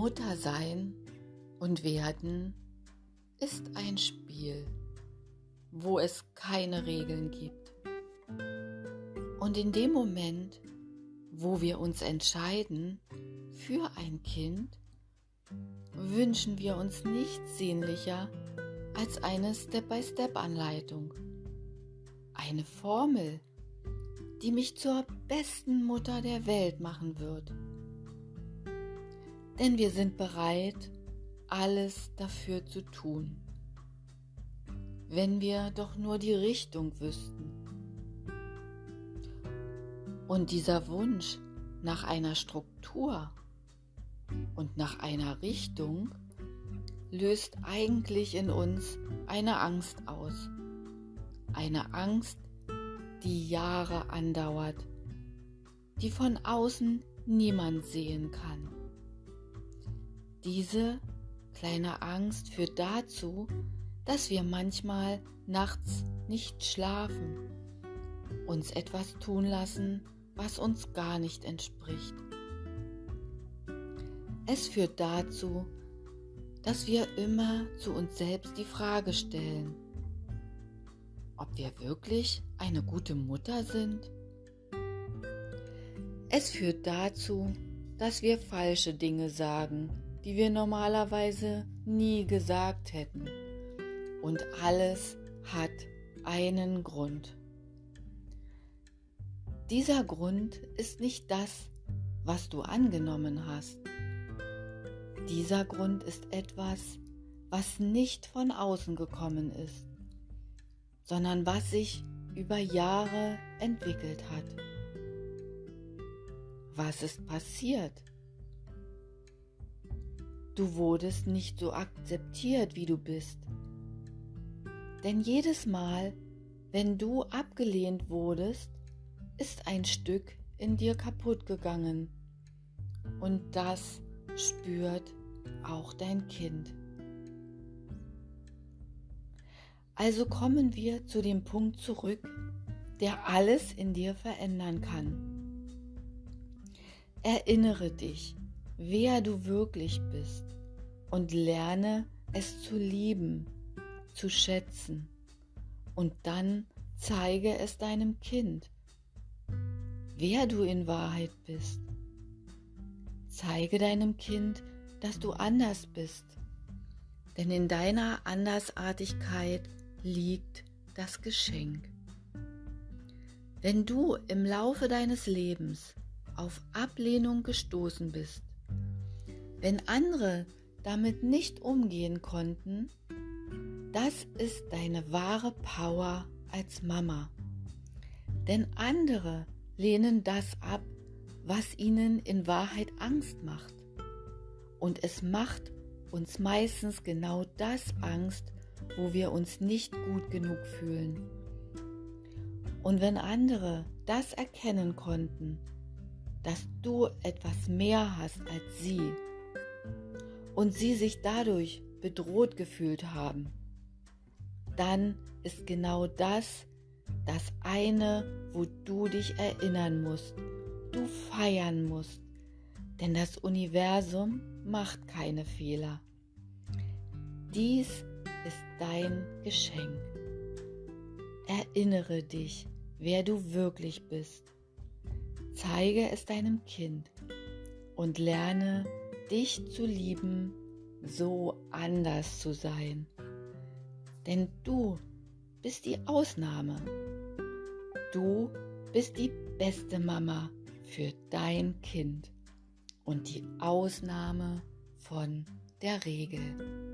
Mutter sein und werden ist ein Spiel, wo es keine Regeln gibt. Und in dem Moment, wo wir uns entscheiden für ein Kind, wünschen wir uns nichts sehnlicher als eine Step-by-Step-Anleitung. Eine Formel, die mich zur besten Mutter der Welt machen wird denn wir sind bereit, alles dafür zu tun, wenn wir doch nur die Richtung wüssten. Und dieser Wunsch nach einer Struktur und nach einer Richtung löst eigentlich in uns eine Angst aus. Eine Angst, die Jahre andauert, die von außen niemand sehen kann. Diese kleine Angst führt dazu, dass wir manchmal nachts nicht schlafen, uns etwas tun lassen, was uns gar nicht entspricht. Es führt dazu, dass wir immer zu uns selbst die Frage stellen, ob wir wirklich eine gute Mutter sind. Es führt dazu, dass wir falsche Dinge sagen die wir normalerweise nie gesagt hätten. Und alles hat einen Grund. Dieser Grund ist nicht das, was du angenommen hast. Dieser Grund ist etwas, was nicht von außen gekommen ist, sondern was sich über Jahre entwickelt hat. Was ist passiert? Du wurdest nicht so akzeptiert, wie du bist. Denn jedes Mal, wenn du abgelehnt wurdest, ist ein Stück in dir kaputt gegangen. Und das spürt auch dein Kind. Also kommen wir zu dem Punkt zurück, der alles in dir verändern kann. Erinnere dich, wer du wirklich bist und lerne es zu lieben, zu schätzen. Und dann zeige es deinem Kind, wer du in Wahrheit bist. Zeige deinem Kind, dass du anders bist, denn in deiner Andersartigkeit liegt das Geschenk. Wenn du im Laufe deines Lebens auf Ablehnung gestoßen bist, wenn andere damit nicht umgehen konnten, das ist deine wahre Power als Mama. Denn andere lehnen das ab, was ihnen in Wahrheit Angst macht. Und es macht uns meistens genau das Angst, wo wir uns nicht gut genug fühlen. Und wenn andere das erkennen konnten, dass du etwas mehr hast als sie, und sie sich dadurch bedroht gefühlt haben, dann ist genau das das eine, wo du dich erinnern musst, du feiern musst, denn das Universum macht keine Fehler. Dies ist dein Geschenk. Erinnere dich, wer du wirklich bist. Zeige es deinem Kind und lerne dich zu lieben, so anders zu sein. Denn du bist die Ausnahme. Du bist die beste Mama für dein Kind und die Ausnahme von der Regel.